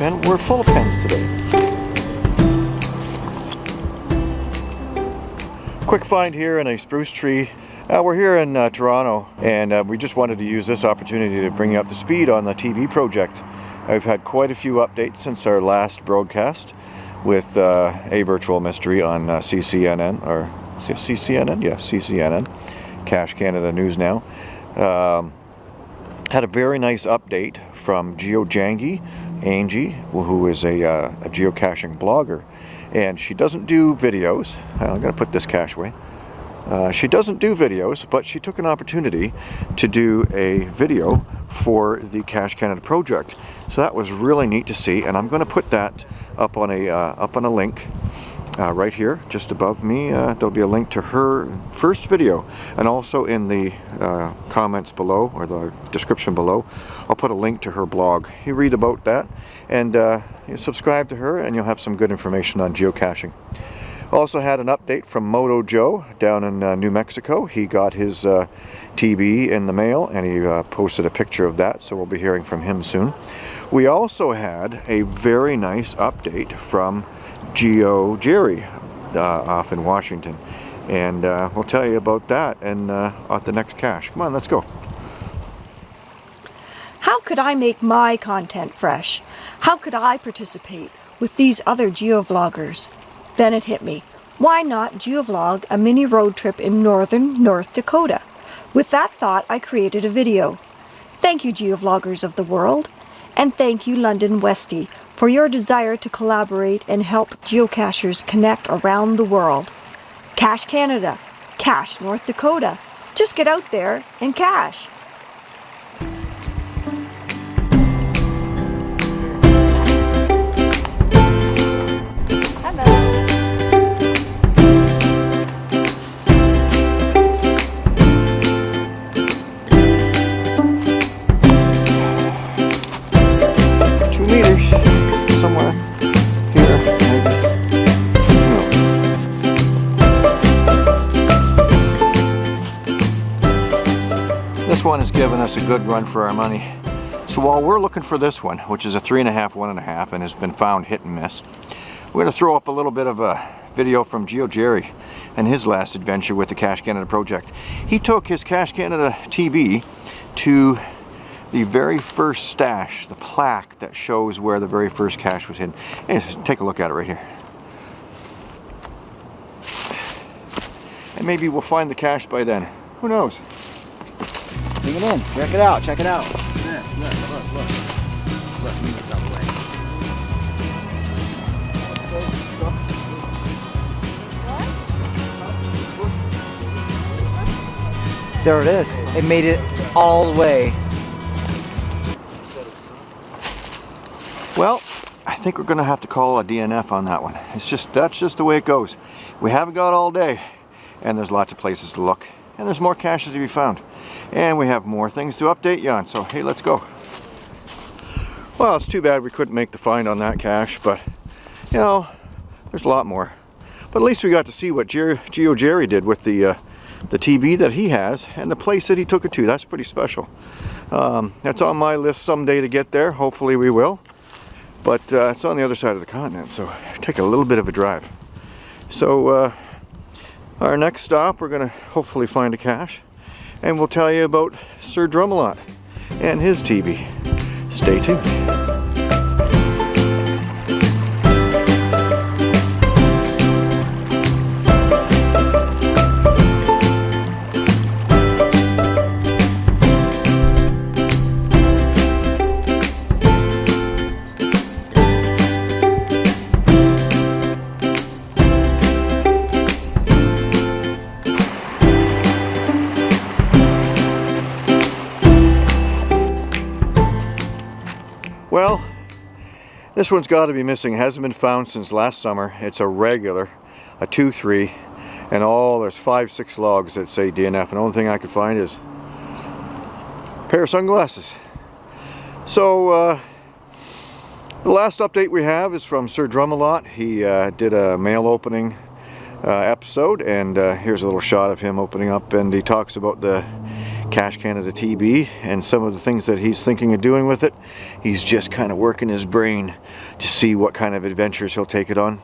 pen. We're full of pens today. Quick find here in a spruce tree. Uh, we're here in uh, Toronto and uh, we just wanted to use this opportunity to bring you up to speed on the TB project. I've had quite a few updates since our last broadcast with uh, A Virtual Mystery on uh, CCNN, or CCNN? Yes, CCNN, Cache Canada News Now. Um, had a very nice update from GeoJangy, Angie, who is a, uh, a geocaching blogger. And she doesn't do videos. I'm going to put this cache away. Uh, she doesn't do videos, but she took an opportunity to do a video for the Cache Canada project. So that was really neat to see, and I'm going to put that up on a uh, up on a link uh, right here, just above me. Uh, there'll be a link to her first video, and also in the uh, comments below or the description below, I'll put a link to her blog. You read about that, and uh, you subscribe to her, and you'll have some good information on geocaching. Also had an update from Moto Joe down in uh, New Mexico. He got his uh, TB in the mail and he uh, posted a picture of that, so we'll be hearing from him soon. We also had a very nice update from Geo Jerry uh, off in Washington. And uh, we'll tell you about that and uh, at the next cache. Come on, let's go. How could I make my content fresh? How could I participate with these other geovloggers? Then it hit me. Why not geovlog a mini road trip in northern North Dakota? With that thought, I created a video. Thank you, geovloggers of the world. And thank you, London Westy, for your desire to collaborate and help geocachers connect around the world. Cache Canada, Cache North Dakota. Just get out there and cache. One has given us a good run for our money. So while we're looking for this one, which is a three and a half, one and a half, and has been found hit and miss, we're gonna throw up a little bit of a video from Geo Jerry and his last adventure with the Cache Canada project. He took his Cache Canada TB to the very first stash, the plaque that shows where the very first cache was hidden. Take a look at it right here. And maybe we'll find the cache by then. Who knows? Bring in. Check it out. Check it out. This. Look, look, look. Look, move this out of the way. There it is. It made it all the way. Well, I think we're gonna have to call a DNF on that one. It's just, that's just the way it goes. We haven't got all day and there's lots of places to look and there's more caches to be found. And we have more things to update you on, so hey, let's go. Well, it's too bad we couldn't make the find on that cache, but you know, there's a lot more. But at least we got to see what Geo Jerry did with the uh, the TB that he has and the place that he took it to. That's pretty special. Um, that's on my list someday to get there. Hopefully we will. But uh, it's on the other side of the continent, so take a little bit of a drive. So uh, our next stop, we're to hopefully find a cache and we'll tell you about Sir Drumalot and his TB. Stay tuned. Well, this one's got to be missing. It hasn't been found since last summer. It's a regular, a 2-3, and all, there's five, six logs that say DNF, and the only thing I could find is a pair of sunglasses. So, uh, the last update we have is from Sir Drumalot. He uh, did a mail opening uh, episode, and uh, here's a little shot of him opening up, and he talks about the Cache Canada TB and some of the things that he's thinking of doing with it. He's just kind of working his brain to see what kind of adventures he'll take it on.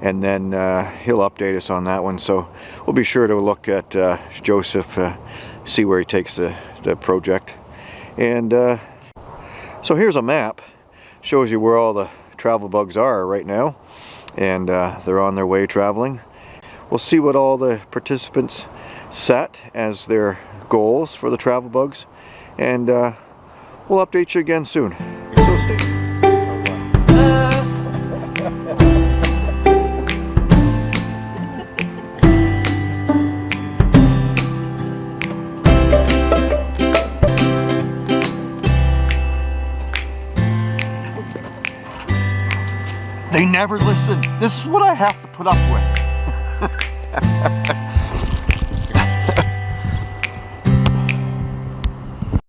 And then uh, he'll update us on that one. So we'll be sure to look at uh, Joseph, uh, see where he takes the, the project. And uh, so here's a map. Shows you where all the travel bugs are right now. And uh, they're on their way traveling. We'll see what all the participants set as their goals for the travel bugs and uh, we'll update you again soon. So stay They never listen. This is what I have to put up with.